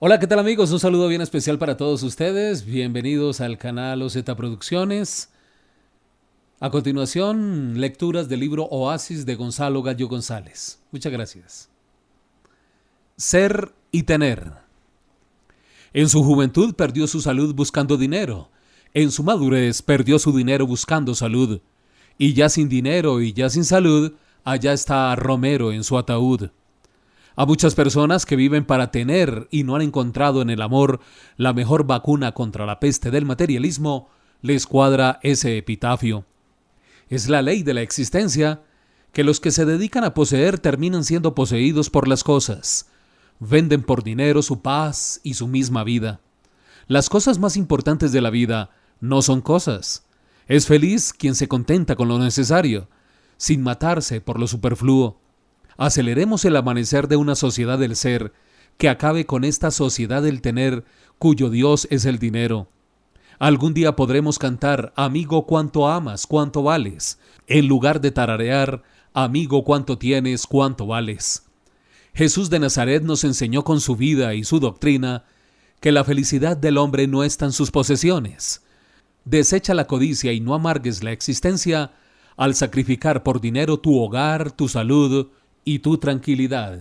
Hola, ¿qué tal amigos? Un saludo bien especial para todos ustedes. Bienvenidos al canal OZ Producciones. A continuación, lecturas del libro Oasis de Gonzalo Gallo González. Muchas gracias. Ser y tener. En su juventud perdió su salud buscando dinero. En su madurez perdió su dinero buscando salud. Y ya sin dinero y ya sin salud, allá está Romero en su ataúd. A muchas personas que viven para tener y no han encontrado en el amor la mejor vacuna contra la peste del materialismo, les cuadra ese epitafio. Es la ley de la existencia que los que se dedican a poseer terminan siendo poseídos por las cosas. Venden por dinero su paz y su misma vida. Las cosas más importantes de la vida no son cosas. Es feliz quien se contenta con lo necesario, sin matarse por lo superfluo. Aceleremos el amanecer de una sociedad del ser que acabe con esta sociedad del tener cuyo Dios es el dinero. Algún día podremos cantar Amigo cuánto amas, cuánto vales, en lugar de tararear Amigo cuánto tienes, cuánto vales. Jesús de Nazaret nos enseñó con su vida y su doctrina que la felicidad del hombre no está en sus posesiones. Desecha la codicia y no amargues la existencia al sacrificar por dinero tu hogar, tu salud, y tu tranquilidad.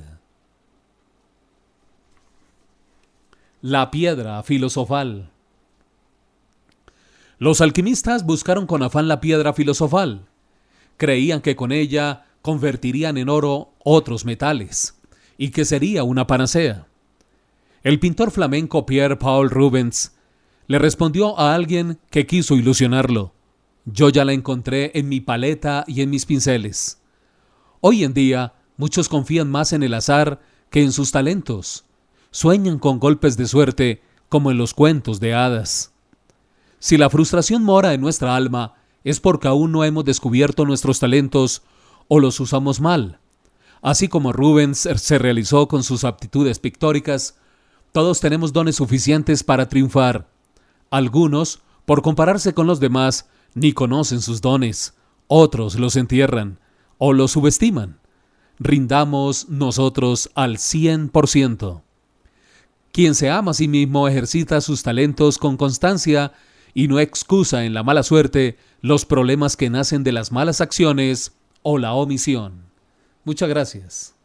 La piedra filosofal. Los alquimistas buscaron con afán la piedra filosofal. Creían que con ella convertirían en oro otros metales y que sería una panacea. El pintor flamenco Pierre Paul Rubens le respondió a alguien que quiso ilusionarlo. Yo ya la encontré en mi paleta y en mis pinceles. Hoy en día Muchos confían más en el azar que en sus talentos. Sueñan con golpes de suerte como en los cuentos de hadas. Si la frustración mora en nuestra alma, es porque aún no hemos descubierto nuestros talentos o los usamos mal. Así como Rubens se realizó con sus aptitudes pictóricas, todos tenemos dones suficientes para triunfar. Algunos, por compararse con los demás, ni conocen sus dones, otros los entierran o los subestiman rindamos nosotros al 100%. Quien se ama a sí mismo ejercita sus talentos con constancia y no excusa en la mala suerte los problemas que nacen de las malas acciones o la omisión. Muchas gracias.